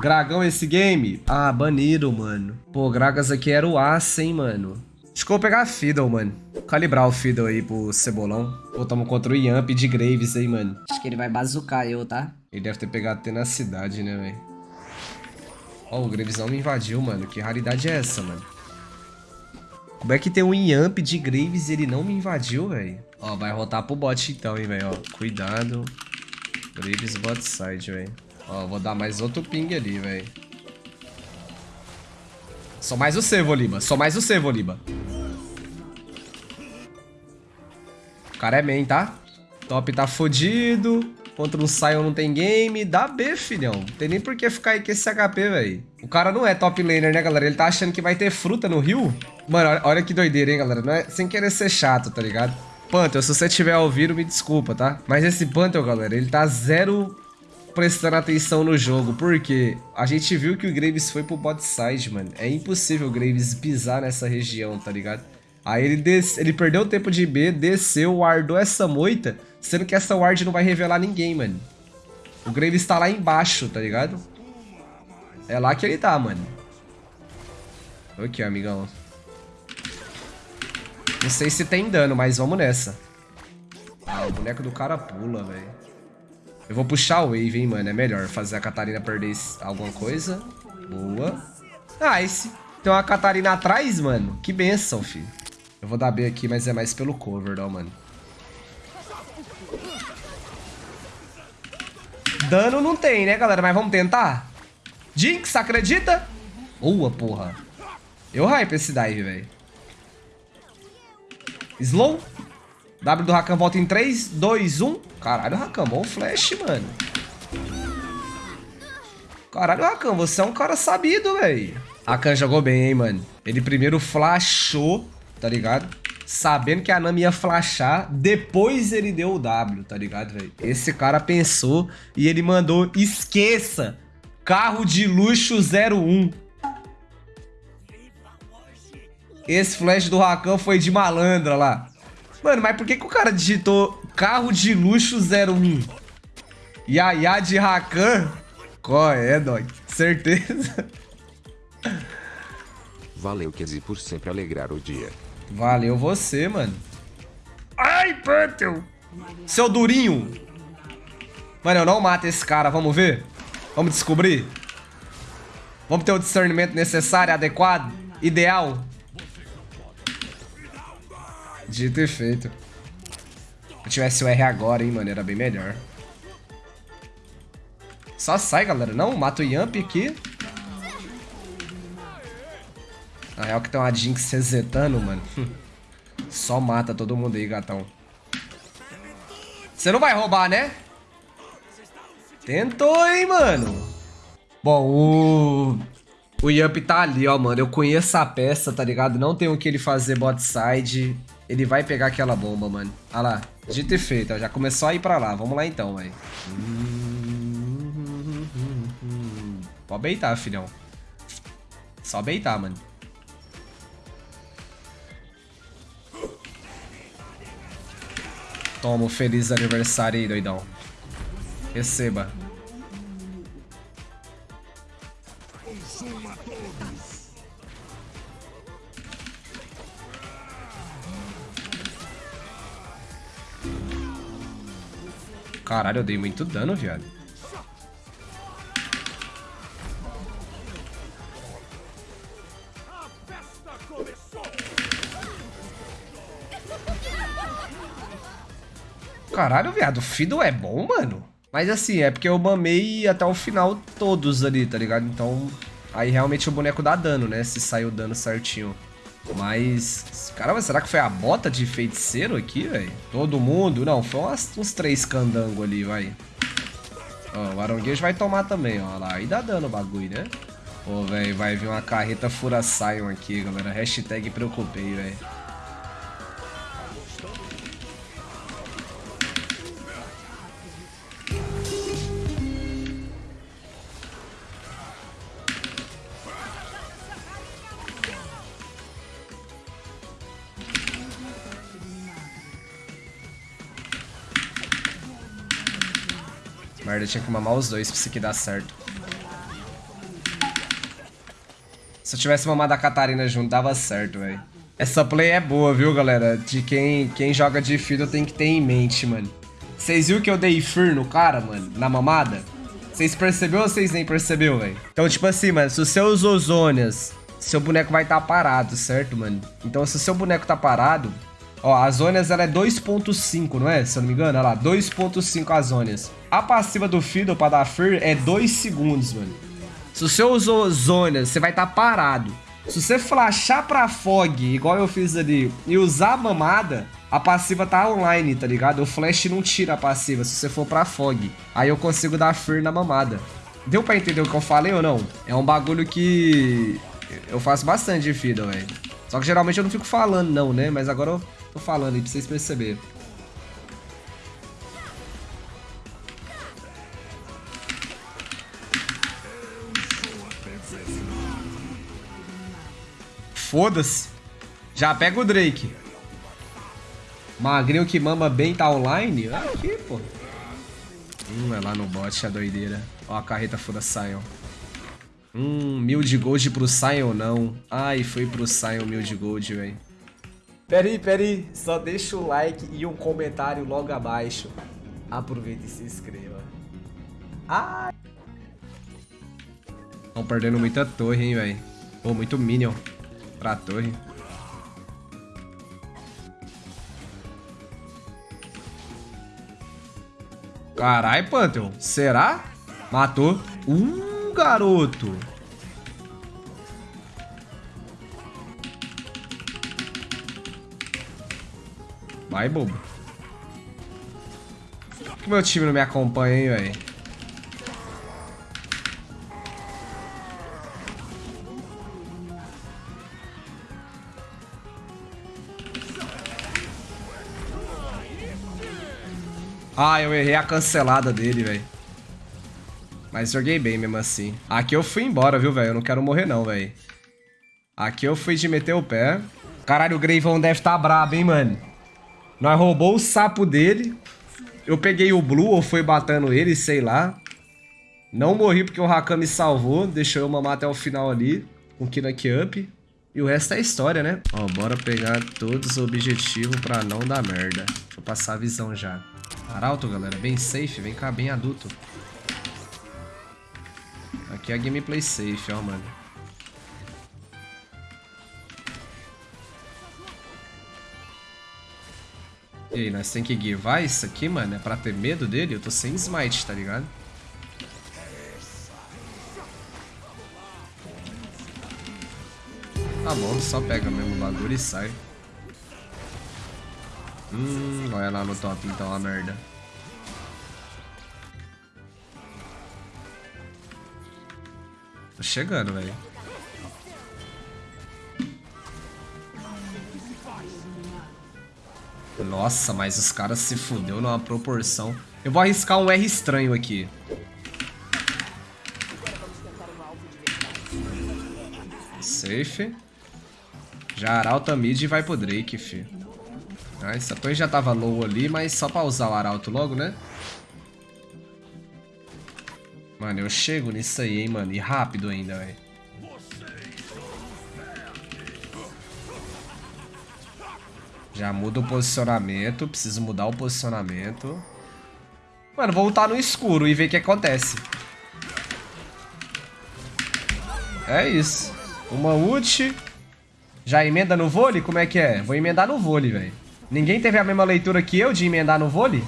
Gragão esse game? Ah, baniram, mano. Pô, Gragas aqui era o aço, hein, mano. Acho que eu vou pegar a Fiddle, mano. Calibrar o Fiddle aí pro Cebolão. Pô, tamo contra o Yamp de Graves aí, mano. Acho que ele vai bazucar eu, tá? Ele deve ter pegado tenacidade, né, velho? Ó, o Graves não me invadiu, mano. Que raridade é essa, mano? Como é que tem um Yamp de Graves e ele não me invadiu, velho? Ó, vai rotar pro bot então, hein, velho. Ó, cuidado. Graves bot side, velho. Ó, vou dar mais outro ping ali, velho. Só mais o C, Voliba. Só mais o C, Voliba. O cara é main, tá? Top tá fodido. Contra um Sion não tem game. Dá B, filhão. Não tem nem por que ficar aí com esse HP, velho. O cara não é top laner, né, galera? Ele tá achando que vai ter fruta no rio. Mano, olha que doideira, hein, galera. Não é sem querer ser chato, tá ligado? Pantheon, se você tiver ouvido, me desculpa, tá? Mas esse Pantheon, galera, ele tá zero prestando atenção no jogo, porque a gente viu que o Graves foi pro bot side, mano. É impossível o Graves pisar nessa região, tá ligado? Aí ele, des... ele perdeu o tempo de B, desceu, guardou essa moita, sendo que essa ward não vai revelar ninguém, mano. O Graves tá lá embaixo, tá ligado? É lá que ele tá, mano. Ok, amigão. Não sei se tem dano, mas vamos nessa. Ah, o boneco do cara pula, velho. Eu vou puxar o wave, hein, mano. É melhor fazer a Catarina perder alguma coisa. Boa. Nice. Tem uma Catarina atrás, mano. Que benção, filho. Eu vou dar B aqui, mas é mais pelo cover, ó, mano. Dano não tem, né, galera? Mas vamos tentar? Jinx, acredita? Boa, porra. Eu hype esse dive, velho. Slow. W do Rakan volta em 3, 2, 1. Caralho, Rakan, bom flash, mano. Caralho, Rakan, você é um cara sabido, velho. Rakan jogou bem, hein, mano. Ele primeiro flashou, tá ligado? Sabendo que a Nami ia flashar, depois ele deu o W, tá ligado, velho? Esse cara pensou e ele mandou, esqueça, carro de luxo 01. Esse flash do Rakan foi de malandra lá. Mano, mas por que, que o cara digitou carro de luxo 01? Yaya de Rakan? Qual é, dog? Certeza. Valeu, Kezi, por sempre alegrar o dia. Valeu você, mano. Ai, Pantheon! Seu durinho! Mano, eu não mato esse cara, vamos ver? Vamos descobrir? Vamos ter o discernimento necessário, adequado, ideal? Dito e feito. Se eu tivesse o R agora, hein, mano, era bem melhor. Só sai, galera. Não, mata o Yamp aqui. Na real que tem uma Jinx resetando, mano. Só mata todo mundo aí, gatão. Você não vai roubar, né? Tentou, hein, mano. Bom, o... O Yamp tá ali, ó, mano. Eu conheço a peça, tá ligado? Não tem o que ele fazer bot side. Ele vai pegar aquela bomba, mano. Olha lá. Dito e feito, ó. Já começou a ir pra lá. Vamos lá então, velho. Pode beitar, filhão. Só beitar, mano. Toma o feliz aniversário aí, doidão. Receba. Caralho, eu dei muito dano, viado. Caralho, viado, o Fiddle é bom, mano. Mas assim, é porque eu mamei até o final todos ali, tá ligado? Então, aí realmente o boneco dá dano, né? Se sai o dano certinho. Mas, caramba, será que foi a bota de feiticeiro aqui, velho? Todo mundo? Não, foi umas, uns três candango ali, vai. Ó, o Aronguejo vai tomar também, ó lá. Aí dá dano o bagulho, né? Pô, velho, vai vir uma carreta fura Sion aqui, galera. Hashtag preocupei, velho. Merda, tinha que mamar os dois pra isso aqui dar certo. Se eu tivesse mamado a Catarina junto, dava certo, velho. Essa play é boa, viu, galera? De quem, quem joga de Fiddle tem que ter em mente, mano. Vocês viram que eu dei Fear no cara, mano? Na mamada? Vocês perceberam ou vocês nem perceberam, velho? Então, tipo assim, mano, se o seu Zônias, seu boneco vai estar tá parado, certo, mano? Então, se o seu boneco tá parado, Ó, a Zônias ela é 2.5, não é? Se eu não me engano, olha lá, 2.5 as Zônias. A passiva do Fiddle pra dar Fear é 2 segundos, mano. Se você usou Zônias, você vai estar tá parado. Se você flashar pra Fog, igual eu fiz ali, e usar a mamada, a passiva tá online, tá ligado? O flash não tira a passiva se você for pra Fog. Aí eu consigo dar Fear na mamada. Deu pra entender o que eu falei ou não? É um bagulho que eu faço bastante de Fiddle, velho. Só que geralmente eu não fico falando não, né? Mas agora eu Tô falando aí pra vocês perceberem. Foda-se. Já pega o Drake. Magrinho que mama bem tá online? Aqui, pô. Hum, é lá no bot, a doideira. Ó, a carreta foda Sion. Hum, mil de gold pro Sion não. Ai, foi pro Sion mil de gold, velho. Peraí, peraí, só deixa o like e um comentário logo abaixo. Aproveita e se inscreva. Ai! Estão perdendo muita torre, hein, velho. Pô, muito minion pra torre. Carai, Pantheon. Será? Matou. Um garoto. Vai, bobo. Por que meu time não me acompanha, hein, velho? Ah, eu errei a cancelada dele, velho. Mas joguei bem mesmo assim. Aqui eu fui embora, viu, velho? Eu não quero morrer não, velho. Aqui eu fui de meter o pé. Caralho, o Greivão deve estar tá brabo, hein, mano. Nós roubou o sapo dele. Eu peguei o Blue ou foi batendo ele, sei lá. Não morri porque o Rakan me salvou. Deixou eu mamar até o final ali. Com Kinak Up. E o resto é história, né? Ó, bora pegar todos os objetivos pra não dar merda. Deixa eu passar a visão já. Arauto, galera. Bem safe. Vem cá, bem adulto. Aqui é a gameplay safe, ó, mano. E aí, nós tem que guivar isso aqui, mano? É pra ter medo dele? Eu tô sem smite, tá ligado? Tá bom, só pega mesmo o bagulho e sai. Hum, olha lá no top então a merda. Tô chegando, velho. Nossa, mas os caras se fudeu numa proporção. Eu vou arriscar um R estranho aqui. Safe. Já arauta mid e vai pro Drake, fi. Ah, essa torre já tava low ali, mas só pra usar o arauto logo, né? Mano, eu chego nisso aí, hein, mano. E rápido ainda, velho. Já muda o posicionamento. Preciso mudar o posicionamento. Mano, vou voltar no escuro e ver o que acontece. É isso. Uma ult. Já emenda no vôlei? Como é que é? Vou emendar no vôlei, velho. Ninguém teve a mesma leitura que eu de emendar no vôlei?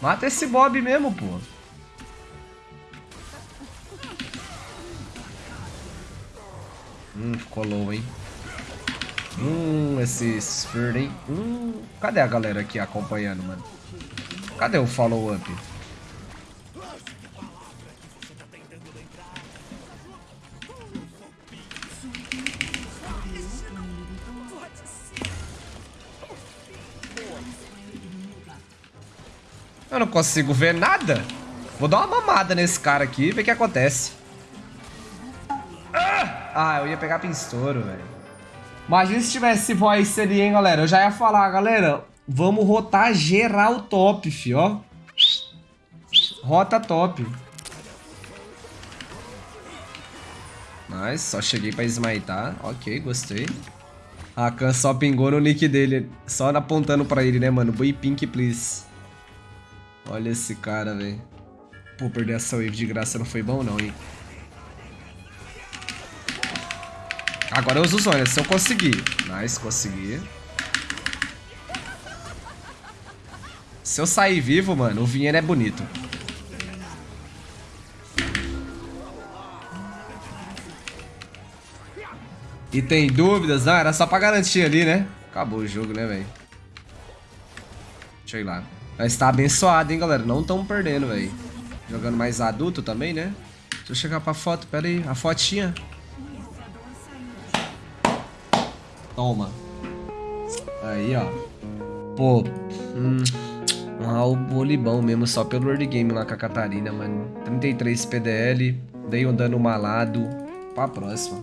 Mata esse Bob mesmo, pô. Hum, ficou low, hein? Hum, esse Sphere, hein? Hum, cadê a galera aqui acompanhando, mano? Cadê o follow-up? Eu não consigo ver nada. Vou dar uma mamada nesse cara aqui e ver o que acontece. Ah, ah eu ia pegar pinstouro, velho. Imagina se tivesse voice ali, hein, galera. Eu já ia falar, galera, vamos rotar geral top, fi, ó. Rota top. Nice, só cheguei pra smitar. Ok, gostei. Rakan só pingou no nick dele. Só apontando pra ele, né, mano? Boi pink, please. Olha esse cara, velho. Pô, perder essa wave de graça não foi bom, não, hein? Agora eu uso Zônia, se eu conseguir. Nice, consegui. Se eu sair vivo, mano, o Vinheiro é bonito. E tem dúvidas? Ah, era só pra garantir ali, né? Acabou o jogo, né, velho? Deixa eu ir lá. Mas tá abençoado, hein, galera? Não tão perdendo, velho. Jogando mais adulto também, né? Deixa eu chegar pra foto. Pera aí, a fotinha. Toma. Aí, ó. Pô. Hum, um albolibão mesmo, só pelo early game lá com a Catarina, mano. 33 PDL. Dei um dano malado. Pra próxima.